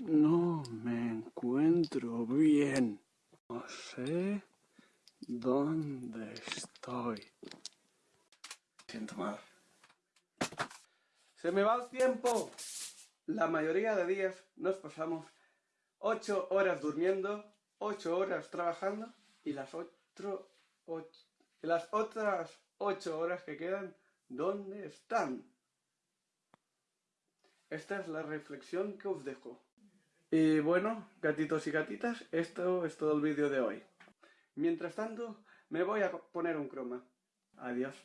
No me encuentro bien. No sé dónde estoy. Siento mal. Se me va el tiempo. La mayoría de días nos pasamos 8 horas durmiendo, 8 horas trabajando y las, otro, ocho, las otras 8 horas que quedan, ¿dónde están? Esta es la reflexión que os dejo. Y bueno, gatitos y gatitas, esto es todo el vídeo de hoy. Mientras tanto, me voy a poner un croma. Adiós.